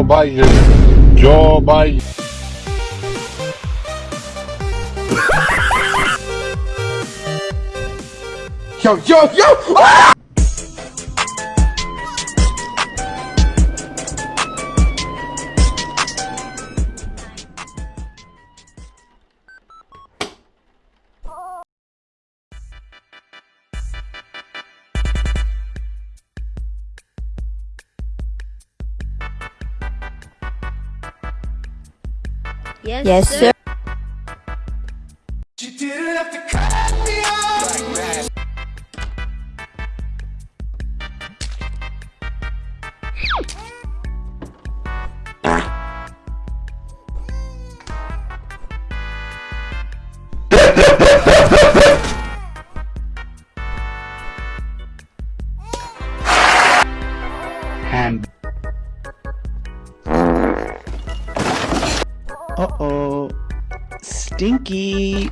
Joe Biden. Joe Biden. Yo, yo, yo! Ah! Yes, Yes, sir. And Uh-oh. Stinky.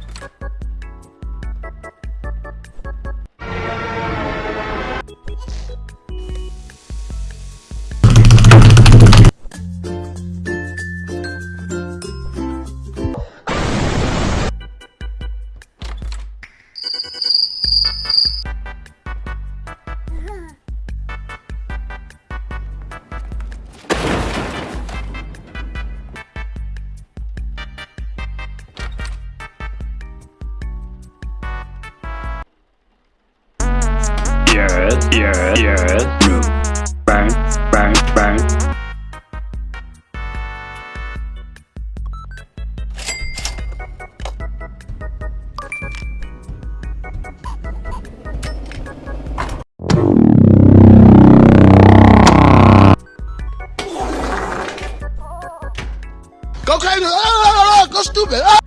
Yeah, yes. Room. Bang, bang, bang. Go crazy! Ah, ah, ah, ah, go stupid!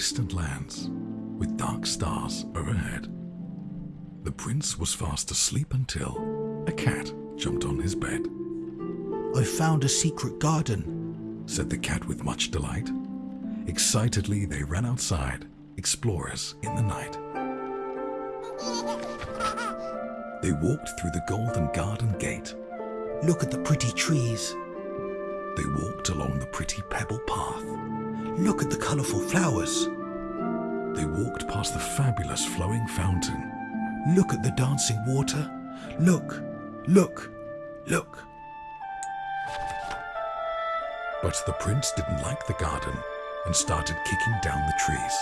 Distant lands with dark stars overhead. The prince was fast asleep until a cat jumped on his bed, I found a secret garden. said the cat with much delight. Excitedly, they ran outside, explorers in the night. They walked through the golden garden gate. Look at the pretty trees. They walked along the pretty pebble path. Look at the colorful flowers. They walked past the fabulous flowing fountain. Look at the dancing water. Look, look, look. But the prince didn't like the garden and started kicking down the trees.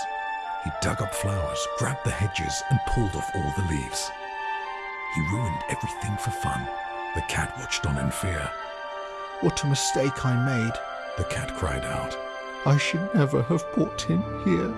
He dug up flowers, grabbed the hedges, and pulled off all the leaves. He ruined everything for fun. The cat watched on in fear. What a mistake I made. The cat cried out. I should never have brought him here.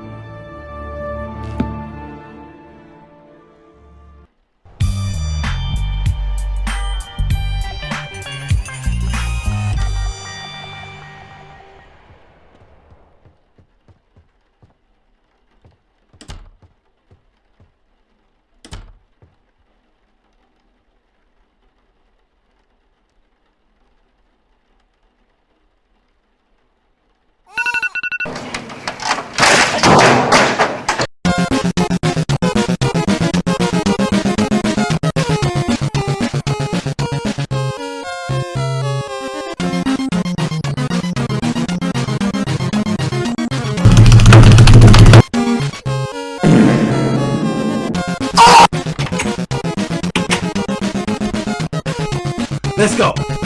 Let's go!